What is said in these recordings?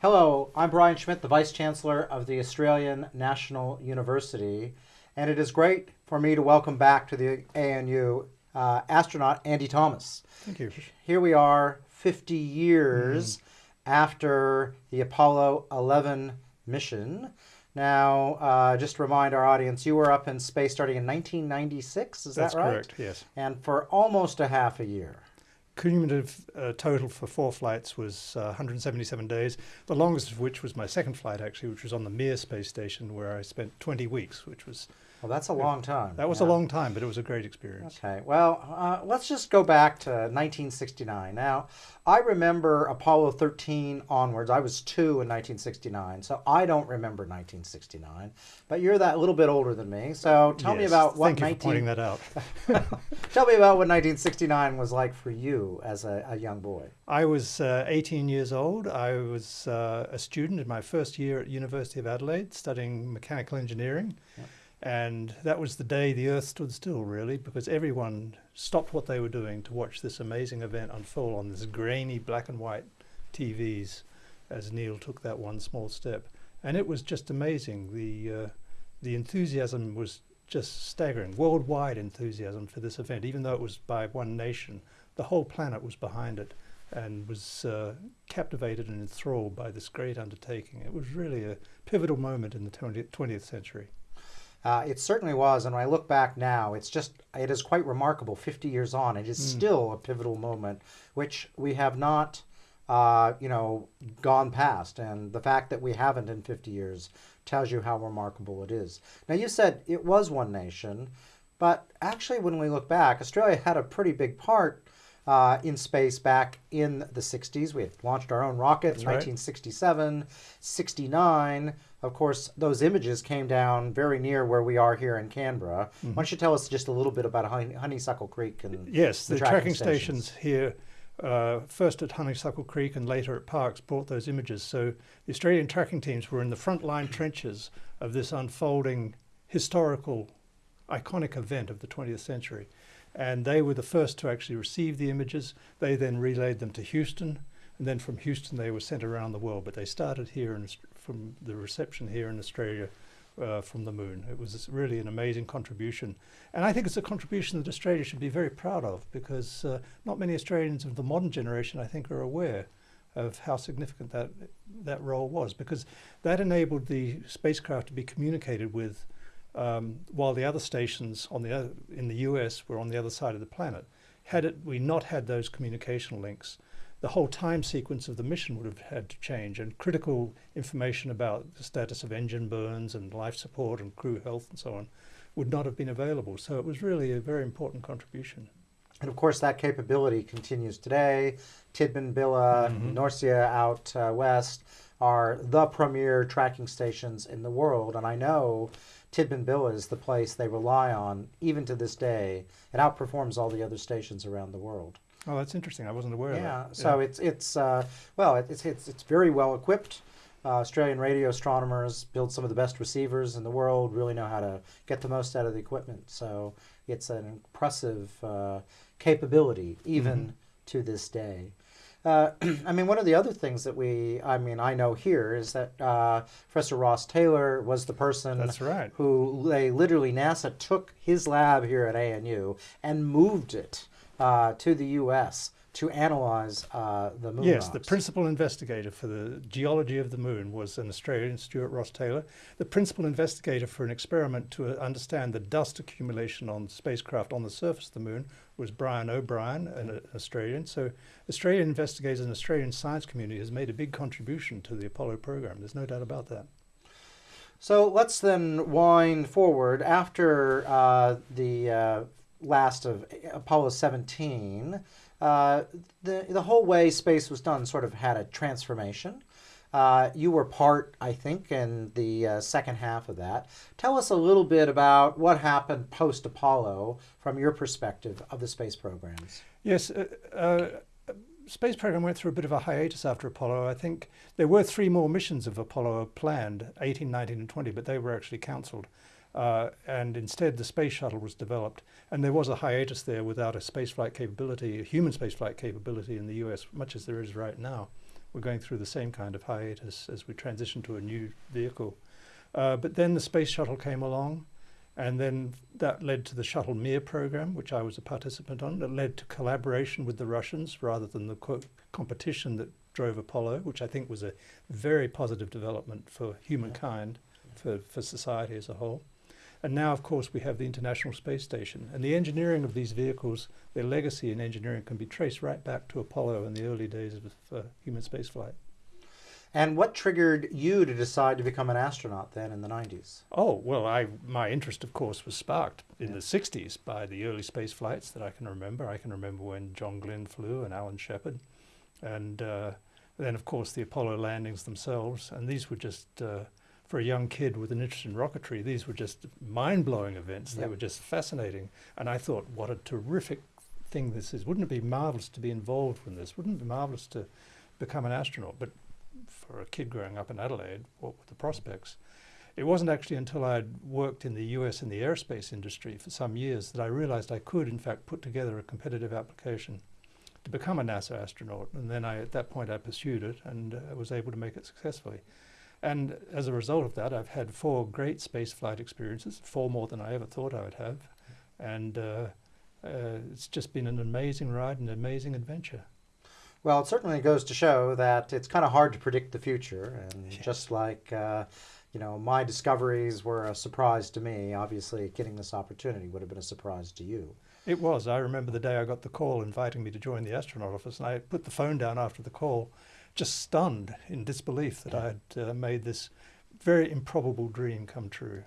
Hello, I'm Brian Schmidt, the Vice Chancellor of the Australian National University, and it is great for me to welcome back to the ANU uh, astronaut Andy Thomas. Thank you. Here we are 50 years mm. after the Apollo 11 mission. Now, uh, just to remind our audience, you were up in space starting in 1996, is That's that right? correct, yes. And for almost a half a year cumulative uh, total for four flights was uh, 177 days, the longest of which was my second flight, actually, which was on the Mir space station, where I spent 20 weeks, which was well, that's a long time. That was yeah. a long time, but it was a great experience. Okay, well, uh, let's just go back to 1969. Now, I remember Apollo 13 onwards. I was two in 1969, so I don't remember 1969. But you're that little bit older than me, so tell yes, me about what. Thank 19... you for pointing that out. tell me about what 1969 was like for you as a, a young boy. I was uh, 18 years old. I was uh, a student in my first year at University of Adelaide, studying mechanical engineering. Yep. And that was the day the earth stood still, really, because everyone stopped what they were doing to watch this amazing event unfold on this grainy black and white TVs as Neil took that one small step. And it was just amazing. The, uh, the enthusiasm was just staggering, worldwide enthusiasm for this event, even though it was by one nation. The whole planet was behind it and was uh, captivated and enthralled by this great undertaking. It was really a pivotal moment in the 20th, 20th century. Uh, it certainly was, and when I look back now, it's just it is quite remarkable. Fifty years on, it is mm. still a pivotal moment, which we have not, uh, you know, gone past. And the fact that we haven't in fifty years tells you how remarkable it is. Now, you said it was one nation, but actually, when we look back, Australia had a pretty big part uh, in space back in the 60s. We had launched our own rocket That's in 1967, 69. Of course, those images came down very near where we are here in Canberra. Mm-hmm. Why don't you tell us just a little bit about Honeysuckle Creek and yes, the, the tracking, tracking stations. stations here. Uh, first at Honeysuckle Creek and later at Parkes brought those images. So the Australian tracking teams were in the front line trenches of this unfolding historical, iconic event of the 20th century. And they were the first to actually receive the images. They then relayed them to Houston. And then from Houston, they were sent around the world. But they started here in, from the reception here in Australia uh, from the moon. It was really an amazing contribution. And I think it's a contribution that Australia should be very proud of because uh, not many Australians of the modern generation, I think, are aware of how significant that, that role was because that enabled the spacecraft to be communicated with um, while the other stations on the other, in the US were on the other side of the planet. Had it, we not had those communication links, the whole time sequence of the mission would have had to change and critical information about the status of engine burns and life support and crew health and so on would not have been available. So it was really a very important contribution. And of course, that capability continues today. Tidbinbilla, mm -hmm. Norcia out uh, west are the premier tracking stations in the world. And I know Tidbinbilla is the place they rely on even to this day. It outperforms all the other stations around the world. Oh, that's interesting. I wasn't aware yeah, of that. So yeah, so it's it's uh, well, it's it's it's very well equipped. Uh, Australian radio astronomers build some of the best receivers in the world. Really know how to get the most out of the equipment. So it's an impressive uh, capability even mm -hmm. to this day. Uh, I mean, one of the other things that we, I mean, I know here is that uh, Professor Ross Taylor was the person That's right. who they literally, NASA took his lab here at ANU and moved it uh, to the U.S to analyze uh, the moon. Yes, rocks. the principal investigator for the geology of the moon was an Australian, Stuart Ross Taylor. The principal investigator for an experiment to uh, understand the dust accumulation on spacecraft on the surface of the moon was Brian O'Brien, an Australian. So Australian investigators and Australian science community has made a big contribution to the Apollo program. There's no doubt about that. So let's then wind forward after uh, the uh, last of Apollo 17 uh, the, the whole way space was done sort of had a transformation. Uh, you were part, I think, in the uh, second half of that. Tell us a little bit about what happened post Apollo from your perspective of the space programs. Yes, uh, uh, space program went through a bit of a hiatus after Apollo. I think there were three more missions of Apollo planned, 18, 19, and 20, but they were actually cancelled. Uh, and instead the space shuttle was developed. And there was a hiatus there without a spaceflight capability, a human spaceflight capability in the US, much as there is right now. we're going through the same kind of hiatus as we transition to a new vehicle. Uh, but then the space shuttle came along, and then that led to the Shuttle Mir program, which I was a participant on. It led to collaboration with the Russians rather than the co competition that drove Apollo, which I think was a very positive development for humankind, for, for society as a whole. And now, of course, we have the International Space Station. And the engineering of these vehicles, their legacy in engineering can be traced right back to Apollo in the early days of uh, human spaceflight. And what triggered you to decide to become an astronaut then in the 90s? Oh, well, I, my interest, of course, was sparked in yeah. the 60s by the early space flights that I can remember. I can remember when John Glenn flew and Alan Shepard. And uh, then, of course, the Apollo landings themselves. And these were just uh, for a young kid with an interest in rocketry, these were just mind-blowing events. Yep. They were just fascinating. And I thought, what a terrific thing this is. Wouldn't it be marvelous to be involved in this? Wouldn't it be marvelous to become an astronaut? But for a kid growing up in Adelaide, what were the prospects? It wasn't actually until I'd worked in the US in the aerospace industry for some years that I realized I could, in fact, put together a competitive application to become a NASA astronaut. And then I, at that point, I pursued it and uh, was able to make it successfully. And as a result of that, I've had four great spaceflight experiences, four more than I ever thought I would have. And uh, uh, it's just been an amazing ride and an amazing adventure. Well, it certainly goes to show that it's kind of hard to predict the future. And yes. just like, uh, you know, my discoveries were a surprise to me, obviously getting this opportunity would have been a surprise to you. It was. I remember the day I got the call inviting me to join the astronaut office, and I put the phone down after the call just stunned in disbelief that I had uh, made this very improbable dream come true.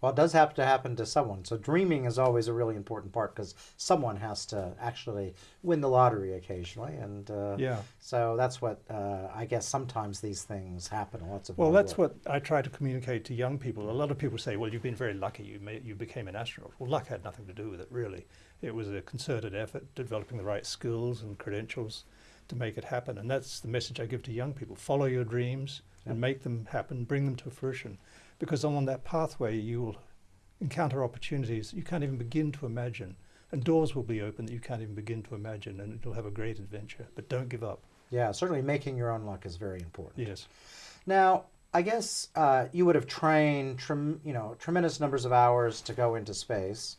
Well, it does have to happen to someone. So dreaming is always a really important part because someone has to actually win the lottery occasionally, and uh, yeah. So that's what uh, I guess sometimes these things happen. Lots of well, that's work. what I try to communicate to young people. A lot of people say, "Well, you've been very lucky. You made, you became an astronaut." Well, luck had nothing to do with it, really. It was a concerted effort, developing the right skills and credentials to make it happen. And that's the message I give to young people. Follow your dreams yep. and make them happen, bring them to fruition. Because on that pathway, you will encounter opportunities you can't even begin to imagine. And doors will be open that you can't even begin to imagine, and you'll have a great adventure. But don't give up. Yeah, certainly making your own luck is very important. Yes. Now, I guess uh, you would have trained, trem- you know, tremendous numbers of hours to go into space.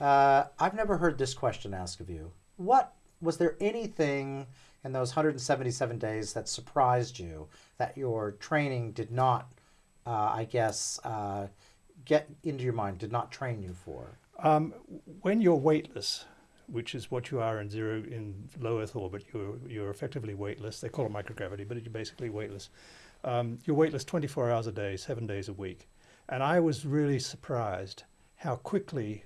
Uh, I've never heard this question asked of you. What was there anything in those 177 days that surprised you that your training did not, uh, I guess, uh, get into your mind, did not train you for? Um, when you're weightless, which is what you are in zero in low Earth orbit, you're you're effectively weightless. They call it microgravity, but you're basically weightless. Um, you're weightless 24 hours a day, seven days a week, and I was really surprised how quickly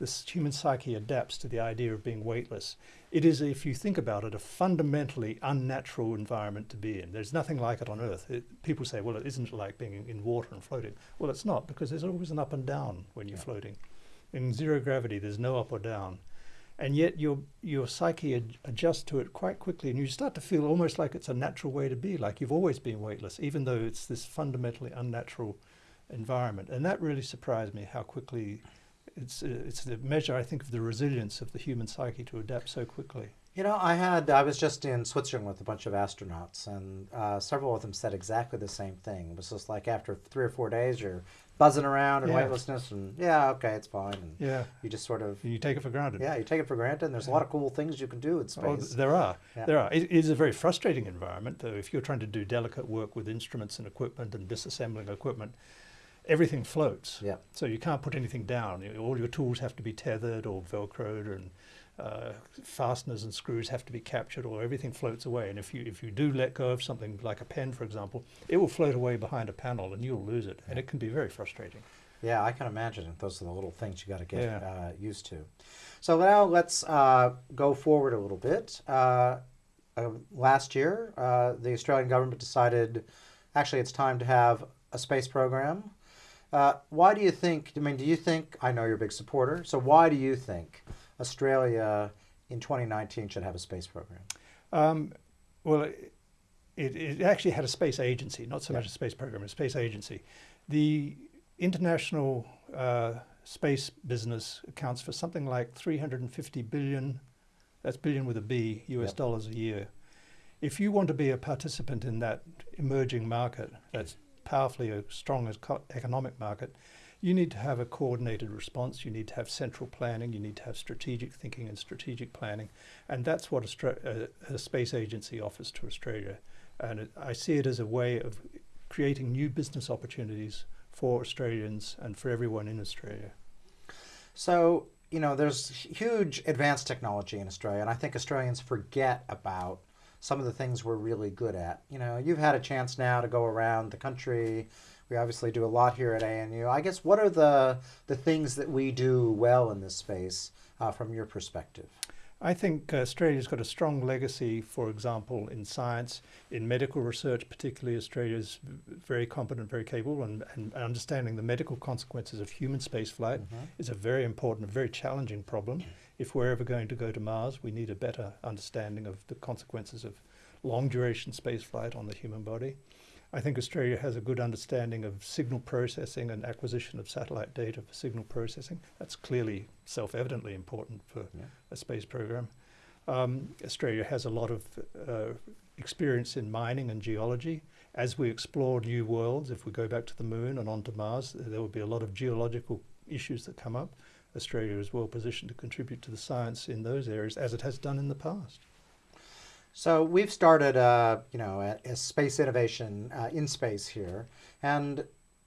this human psyche adapts to the idea of being weightless. It is, if you think about it, a fundamentally unnatural environment to be in. There's nothing like it on Earth. It, people say, well, it isn't like being in water and floating. Well, it's not, because there's always an up and down when you're yeah. floating. In zero gravity, there's no up or down. And yet your, your psyche ad adjusts to it quite quickly, and you start to feel almost like it's a natural way to be, like you've always been weightless, even though it's this fundamentally unnatural environment. And that really surprised me how quickly it's, uh, it's the measure, I think, of the resilience of the human psyche to adapt so quickly. You know, I had I was just in Switzerland with a bunch of astronauts, and uh, several of them said exactly the same thing. It was just like after three or four days, you're buzzing around in yeah. weightlessness, and yeah, okay, it's fine. And yeah, you just sort of you take it for granted. Yeah, you take it for granted. And there's yeah. a lot of cool things you can do in space. Oh, there are. Yeah. There are. It, it is a very frustrating environment, though. If you're trying to do delicate work with instruments and equipment and disassembling equipment, everything floats. Yeah. So you can't put anything down. All your tools have to be tethered or velcroed, and uh, fasteners and screws have to be captured, or everything floats away. And if you if you do let go of something like a pen, for example, it will float away behind a panel, and you'll lose it, and it can be very frustrating. Yeah, I can imagine. Those are the little things you got to get yeah. uh, used to. So now let's uh, go forward a little bit. Uh, uh, last year, uh, the Australian government decided, actually, it's time to have a space program. Uh, why do you think, I mean, do you think, I know you're a big supporter, so why do you think Australia in 2019 should have a space program? Um, well, it, it, actually had a space agency, not so yeah. much a space program, a space agency. The international uh, space business accounts for something like 350 billion, that's billion with a B, US yep. dollars a year. if you want to be a participant in that emerging market that's powerfully as strong economic market, you need to have a coordinated response. You need to have central planning. You need to have strategic thinking and strategic planning, and that's what a, uh, a space agency offers to Australia. And it, I see it as a way of creating new business opportunities for Australians and for everyone in Australia. So you know, there's huge advanced technology in Australia, and I think Australians forget about some of the things we're really good at. You know, you've had a chance now to go around the country we obviously do a lot here at ANU. I guess what are the the things that we do well in this space uh, from your perspective? I think Australia's got a strong legacy, for example, in science, in medical research, particularly Australia's very competent, very capable, and, and understanding the medical consequences of human spaceflight mm-hmm. is a very important, very challenging problem. If we're ever going to go to Mars, we need a better understanding of the consequences of long duration spaceflight on the human body. I think Australia has a good understanding of signal processing and acquisition of satellite data for signal processing. That's clearly self-evidently important for yeah. a space program. Um, Australia has a lot of uh, experience in mining and geology. As we explore new worlds, if we go back to the moon and onto Mars, there will be a lot of geological issues that come up. Australia is well positioned to contribute to the science in those areas as it has done in the past. So we've started, uh, you know, a, a space innovation uh, in space here, and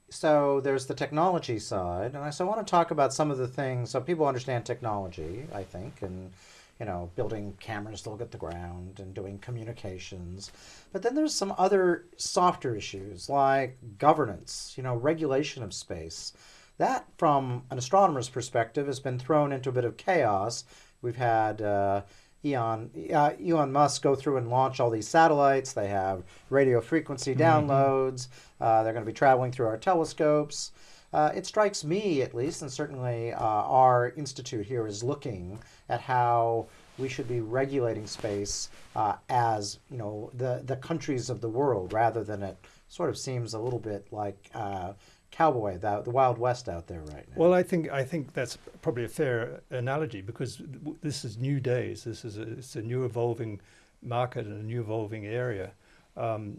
so there's the technology side, and I so want to talk about some of the things so people understand technology. I think, and you know, building cameras to look at the ground and doing communications. But then there's some other softer issues like governance, you know, regulation of space. That, from an astronomer's perspective, has been thrown into a bit of chaos. We've had uh, Elon, uh, Elon Musk go through and launch all these satellites. They have radio frequency mm-hmm. downloads. Mm-hmm. Uh, they're going to be traveling through our telescopes. Uh, it strikes me, at least, and certainly uh, our institute here is looking at how we should be regulating space uh, as you know the the countries of the world, rather than it sort of seems a little bit like uh, cowboy, the, the Wild West out there right now. Well, I think I think that's probably a fair analogy because this is new days. This is a, it's a new evolving market and a new evolving area, um,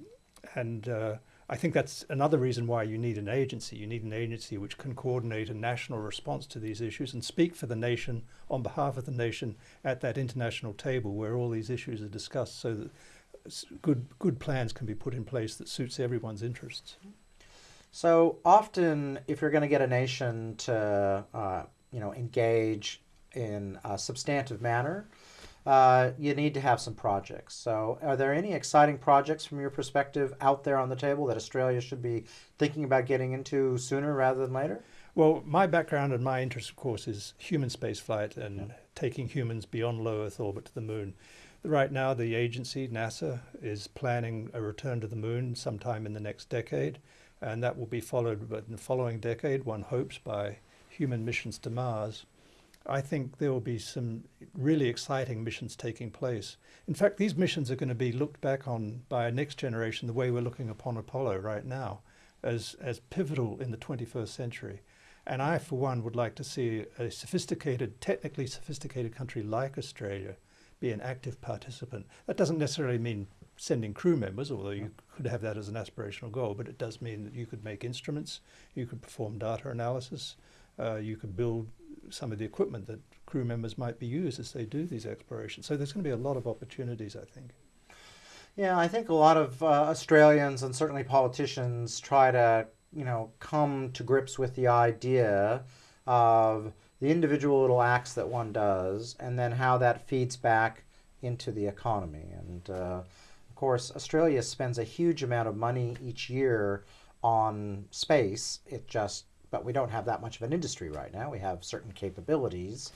and uh, I think that's another reason why you need an agency. You need an agency which can coordinate a national response to these issues and speak for the nation on behalf of the nation at that international table where all these issues are discussed, so that good good plans can be put in place that suits everyone's interests. So often, if you're going to get a nation to, uh, you know, engage in a substantive manner, uh, you need to have some projects. So, are there any exciting projects from your perspective out there on the table that Australia should be thinking about getting into sooner rather than later? Well, my background and my interest, of course, is human spaceflight and yeah. taking humans beyond low Earth orbit to the moon. Right now, the agency, NASA, is planning a return to the moon sometime in the next decade and that will be followed in the following decade, one hopes, by human missions to Mars. I think there will be some really exciting missions taking place. In fact, these missions are going to be looked back on by a next generation the way we're looking upon Apollo right now, as, as pivotal in the 21st century. And I, for one, would like to see a sophisticated, technically sophisticated country like Australia be an active participant. That doesn't necessarily mean sending crew members, although you could have that as an aspirational goal, but it does mean that you could make instruments, you could perform data analysis, uh, you could build some of the equipment that crew members might be used as they do these explorations. So there's going to be a lot of opportunities, I think. Yeah, I think a lot of uh, Australians and certainly politicians try to, you know, come to grips with the idea of the individual little acts that one does and then how that feeds back into the economy. And uh, course, Australia spends a huge amount of money each year on space. It just, but we don't have that much of an industry right now. We have certain capabilities.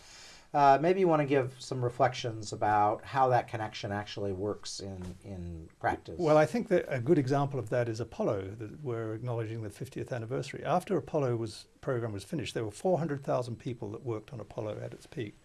Uh, maybe you want to give some reflections about how that connection actually works in, in practice. Well, I think that a good example of that is Apollo, that we're acknowledging the 50th anniversary. After Apollo was program was finished, there were 400,000 people that worked on Apollo at its peak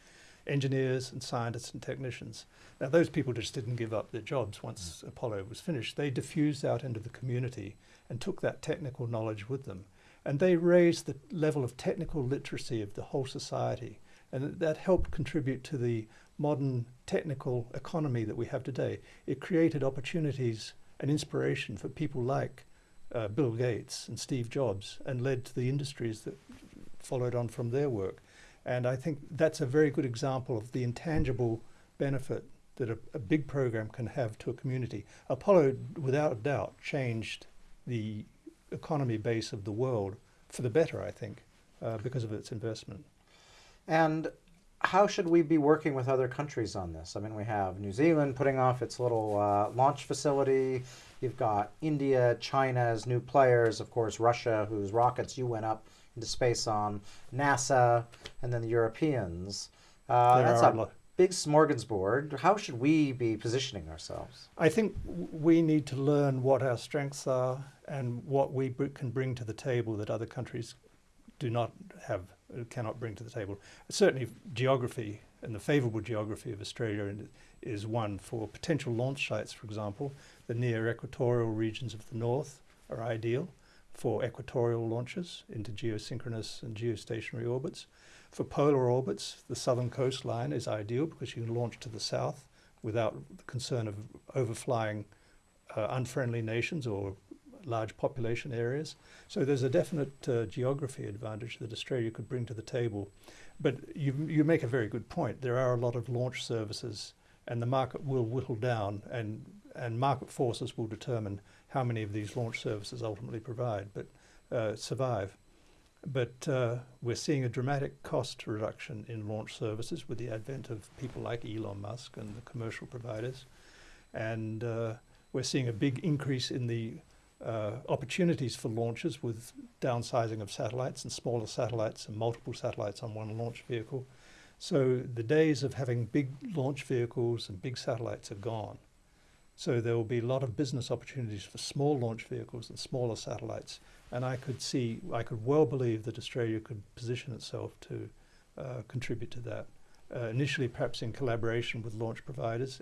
engineers and scientists and technicians. Now, those people just didn't give up their jobs once mm. Apollo was finished. They diffused out into the community and took that technical knowledge with them. And they raised the level of technical literacy of the whole society. And that helped contribute to the modern technical economy that we have today. It created opportunities and inspiration for people like uh, Bill Gates and Steve Jobs and led to the industries that followed on from their work. And I think that's a very good example of the intangible benefit that a, a big program can have to a community. Apollo, without a doubt, changed the economy base of the world for the better, I think, uh, because of its investment. And how should we be working with other countries on this? I mean, we have New Zealand putting off its little uh, launch facility. You've got India, China as new players, of course, Russia, whose rockets you went up into space on, NASA, and then the Europeans. Uh, that's a big smorgasbord. How should we be positioning ourselves? I think we need to learn what our strengths are and what we can bring to the table that other countries do not have, cannot bring to the table. Certainly, geography and the favourable geography of Australia is one for potential launch sites, for example. The near equatorial regions of the north are ideal for equatorial launches into geosynchronous and geostationary orbits. For polar orbits, the southern coastline is ideal because you can launch to the south without the concern of overflying uh, unfriendly nations or large population areas. So there's a definite uh, geography advantage that Australia could bring to the table. But you, you make a very good point. There are a lot of launch services, and the market will whittle down, and, and market forces will determine how many of these launch services ultimately provide, but uh, survive. But uh, we're seeing a dramatic cost reduction in launch services with the advent of people like Elon Musk and the commercial providers. And uh, we're seeing a big increase in the uh, opportunities for launches with downsizing of satellites and smaller satellites and multiple satellites on one launch vehicle. So the days of having big launch vehicles and big satellites are gone. So there will be a lot of business opportunities for small launch vehicles and smaller satellites. And I could see, I could well believe that Australia could position itself to uh, contribute to that. Uh, initially, perhaps in collaboration with launch providers,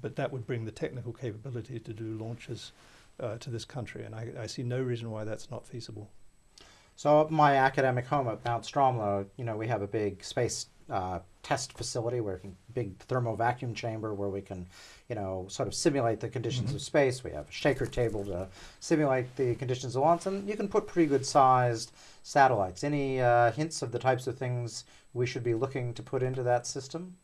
but that would bring the technical capability to do launches uh, to this country, and I, I, see no reason why that's not feasible. So, my academic home at Mount Stromlo, you know, we have a big space uh, test facility where can big thermal vacuum chamber where we can, you know, sort of simulate the conditions mm-hmm. of space. We have a shaker table to simulate the conditions of launch, and you can put pretty good sized satellites. Any uh, hints of the types of things we should be looking to put into that system?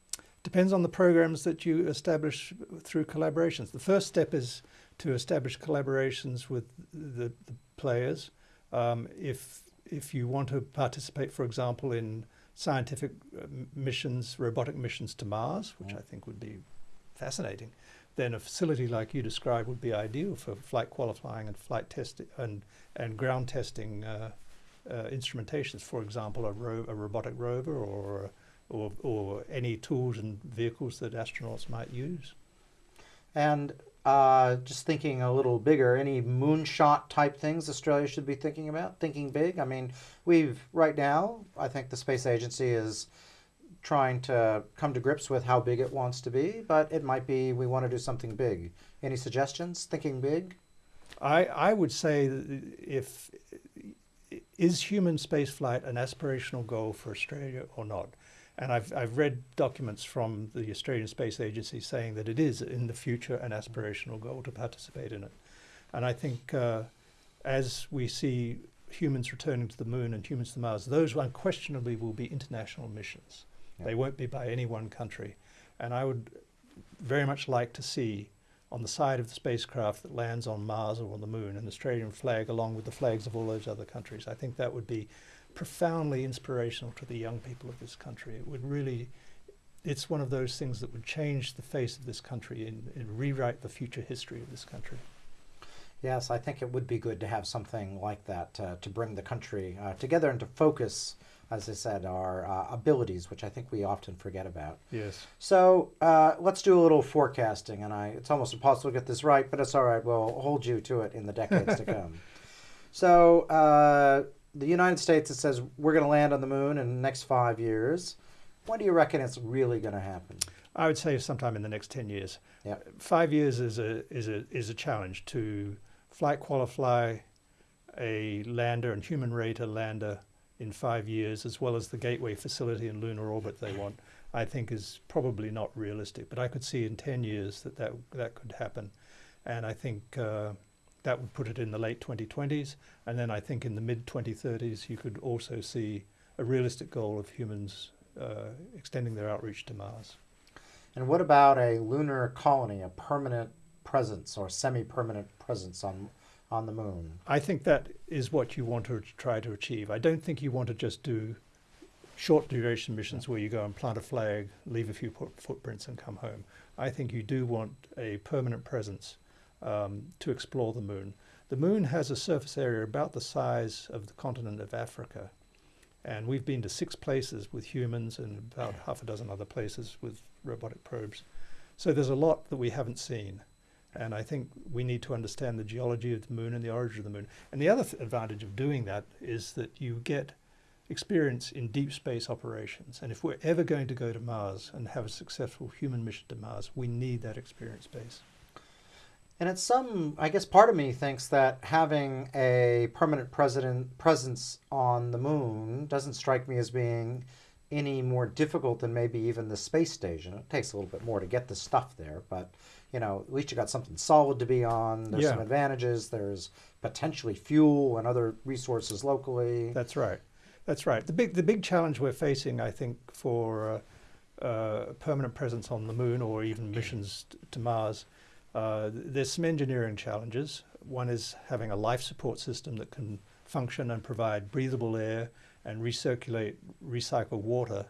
Depends on the programs that you establish through collaborations. The first step is to establish collaborations with the, the players. Um, if if you want to participate, for example, in scientific uh, missions, robotic missions to Mars, which I think would be fascinating, then a facility like you described would be ideal for flight qualifying and flight testing and and ground testing uh, uh, instrumentations. For example, a, ro- a robotic rover or or or any tools and vehicles that astronauts might use. And uh, just thinking a little bigger, any moonshot type things Australia should be thinking about? Thinking big? I mean, we've, right now, I think the space agency is trying to come to grips with how big it wants to be, but it might be we want to do something big. Any suggestions? Thinking big? I, I would say if is human spaceflight an aspirational goal for Australia or not? And I've, I've read documents from the Australian Space Agency saying that it is in the future an aspirational goal to participate in it. And I think uh, as we see humans returning to the moon and humans to Mars, those unquestionably will be international missions. They won't be by any one country. And I would very much like to see on the side of the spacecraft that lands on Mars or on the moon an Australian flag along with the flags of all those other countries. I think that would be profoundly inspirational to the young people of this country. It would really, it's one of those things that would change the face of this country and, and rewrite the future history of this country. Yes, I think it would be good to have something like that uh, to bring the country uh, together and to focus, as I said, our uh, abilities, which I think we often forget about. Yes. So uh, let's do a little forecasting, and I, it's almost impossible to get this right, but it's all right. We'll hold you to it in the decades to come. So uh, the United States, that says we're going to land on the moon in the next five years. When do you reckon it's really going to happen? I would say sometime in the next ten years. Yeah. Five years is a is a is a challenge to flight qualify a lander and human rate a lander in five years, as well as the gateway facility and lunar orbit they want. I think is probably not realistic. But I could see in 10 years that that, that could happen. And I think uh, that would put it in the late 2020s. And then I think in the mid 2030s, you could also see a realistic goal of humans uh, extending their outreach to Mars. And what about a lunar colony, a permanent presence or semi-permanent presence on on the moon? I think that is what you want to try to achieve. I don't think you want to just do short duration missions where you go and plant a flag, leave a few footprints, and come home. I think you do want a permanent presence um, to explore the moon. The moon has a surface area about the size of the continent of Africa. And we've been to six places with humans and about half a dozen other places with robotic probes. So there's a lot that we haven't seen. And I think we need to understand the geology of the moon and the origin of the moon. And the other th advantage of doing that is that you get experience in deep space operations. And if we're ever going to go to Mars and have a successful human mission to Mars, we need that experience base. And it's some, I guess part of me thinks that having a permanent president presence on the moon doesn't strike me as being any more difficult than maybe even the space station. It takes a little bit more to get the stuff there, but you know, at least you got something solid to be on. There's yeah. some advantages. There's potentially fuel and other resources locally. That's right. That's right. The big the big challenge we're facing, I think, for uh, uh, permanent presence on the moon or even missions to Mars, uh, there's some engineering challenges. One is having a life support system that can function and provide breathable air and recirculate, recycle water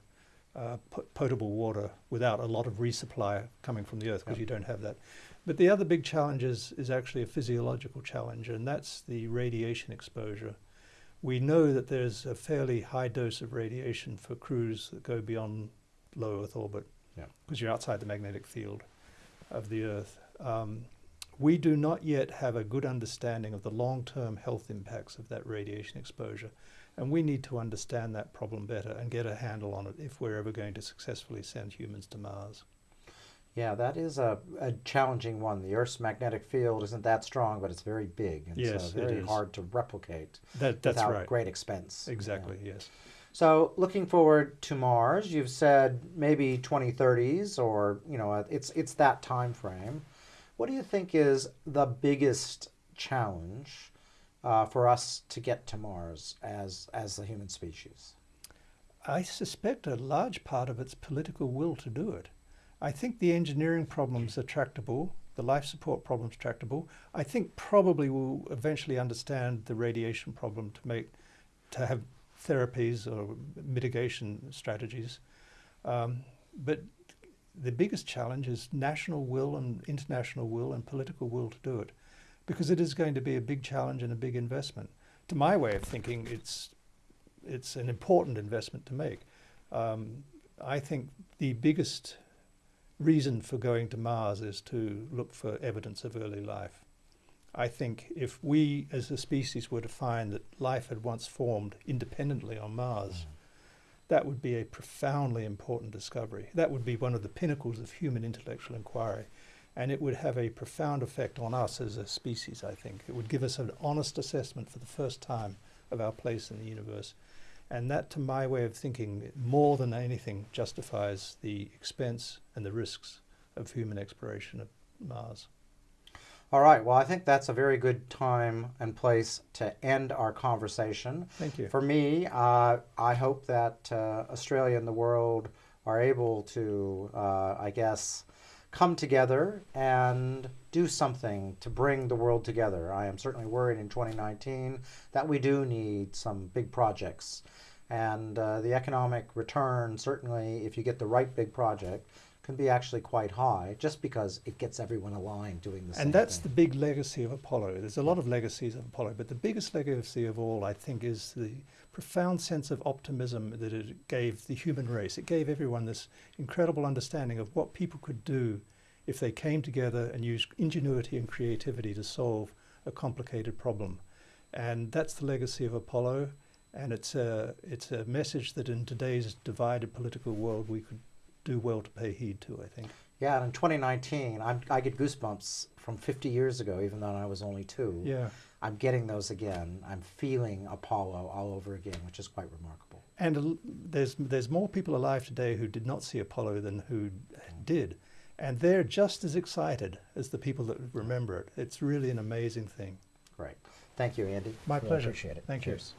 uh, potable water without a lot of resupply coming from the earth because you don't have that. But the other big challenge is, is actually a physiological challenge, and that's the radiation exposure. We know that there's a fairly high dose of radiation for crews that go beyond low Earth orbit because you're outside the magnetic field of the Earth. Um, we do not yet have a good understanding of the long-term health impacts of that radiation exposure. And we need to understand that problem better and get a handle on it if we're ever going to successfully send humans to Mars. Yeah, that is a, a challenging one. The Earth's magnetic field isn't that strong, but it's very big and yes, so very hard to replicate that, that's without right. great expense. Exactly, yeah. yes. So, looking forward to Mars, you've said maybe 2030s or, you know, it's it's that time frame. What do you think is the biggest challenge uh, for us to get to Mars as, as the human species? I suspect a large part of it's political will to do it. I think the engineering problems are tractable, the life support problems tractable. I think probably we'll eventually understand the radiation problem to make to have therapies or mitigation strategies. Um, but the biggest challenge is national will and international will and political will to do it because it is going to be a big challenge and a big investment. To my way of thinking, it's it's an important investment to make. Um, I think the biggest reason for going to Mars is to look for evidence of early life. I think if we as a species were to find that life had once formed independently on Mars. That would be a profoundly important discovery. That would be one of the pinnacles of human intellectual inquiry and it would have a profound effect on us as a species, I think. It would give us an honest assessment for the first time of our place in the universe. And that, to my way of thinking, more than anything, justifies the expense and the risks of human exploration of Mars. All right. Well, I think that's a very good time and place to end our conversation. Thank you. For me, uh, I hope that uh, Australia and the world are able to, uh, I guess, come together and do something to bring the world together. I am certainly worried in 2019 that we do need some big projects. And uh, the economic return, certainly, if you get the right big project, can be actually quite high just because it gets everyone aligned doing the same thing. And that's thing. the big legacy of Apollo. There's a lot of legacies of Apollo, but the biggest legacy of all, I think, is the profound sense of optimism that it gave the human race. It gave everyone this incredible understanding of what people could do if they came together and used ingenuity and creativity to solve a complicated problem. And that's the legacy of Apollo. And it's a, it's a message that in today's divided political world, we could do well to pay heed to, I think. Yeah, and in 2019, I'm, I get goosebumps from 50 years ago, even though I was only two. Yeah. I'm getting those again. I'm feeling Apollo all over again, which is quite remarkable. And there's there's more people alive today who did not see Apollo than who did, and they're just as excited as the people that remember it. It's really an amazing thing. Great. Thank you, Andy. My Really pleasure. Appreciate it. Thank you. Cheers.